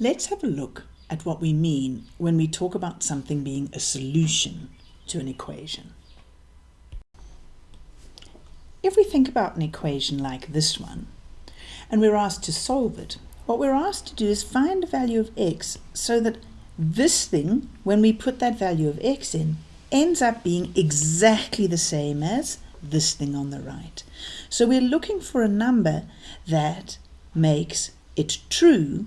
Let's have a look at what we mean when we talk about something being a solution to an equation. If we think about an equation like this one, and we're asked to solve it, what we're asked to do is find a value of x so that this thing, when we put that value of x in, ends up being exactly the same as this thing on the right. So we're looking for a number that makes it true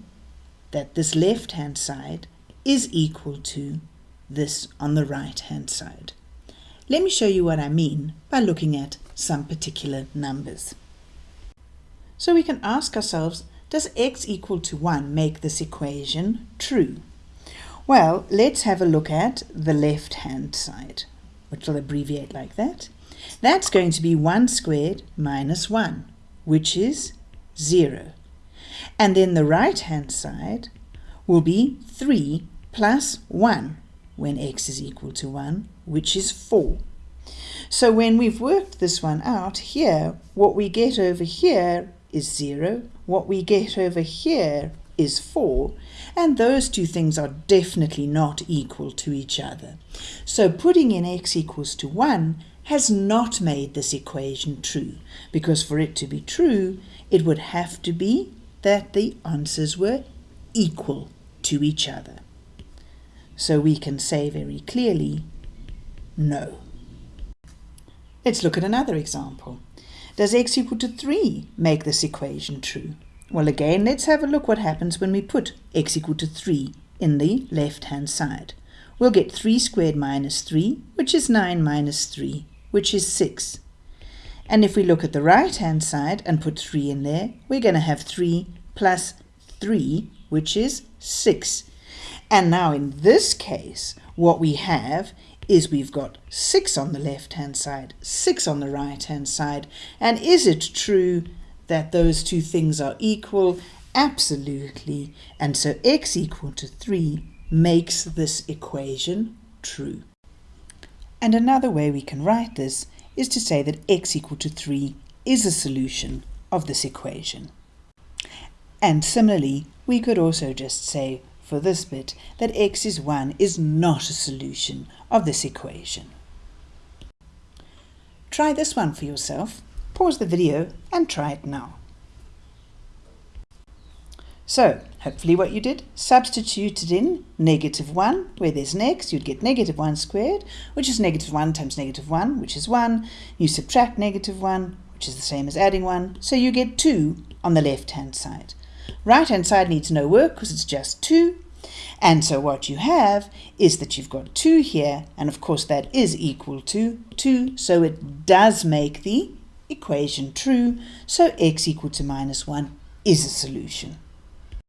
that this left-hand side is equal to this on the right-hand side. Let me show you what I mean by looking at some particular numbers. So we can ask ourselves, does x equal to 1 make this equation true? Well, let's have a look at the left-hand side, which will abbreviate like that. That's going to be 1 squared minus 1, which is 0. And then the right-hand side will be 3 plus 1 when x is equal to 1, which is 4. So when we've worked this one out here, what we get over here is 0, what we get over here is 4, and those two things are definitely not equal to each other. So putting in x equals to 1 has not made this equation true, because for it to be true, it would have to be that the answers were equal to each other. So we can say very clearly, no. Let's look at another example. Does x equal to 3 make this equation true? Well, again, let's have a look what happens when we put x equal to 3 in the left-hand side. We'll get 3 squared minus 3, which is 9 minus 3, which is 6. And if we look at the right-hand side and put 3 in there, we're going to have 3 plus 3, which is 6. And now in this case, what we have is we've got 6 on the left-hand side, 6 on the right-hand side. And is it true that those two things are equal? Absolutely. And so x equal to 3 makes this equation true. And another way we can write this is to say that x equal to 3 is a solution of this equation. And similarly, we could also just say for this bit that x is 1 is not a solution of this equation. Try this one for yourself. Pause the video and try it now. So, hopefully what you did, substituted in negative 1, where there's x, you'd get negative 1 squared, which is negative 1 times negative 1, which is 1. You subtract negative 1, which is the same as adding 1, so you get 2 on the left-hand side. Right-hand side needs no work because it's just 2. And so what you have is that you've got 2 here, and of course that is equal to 2, so it does make the equation true, so x equal to minus 1 is a solution.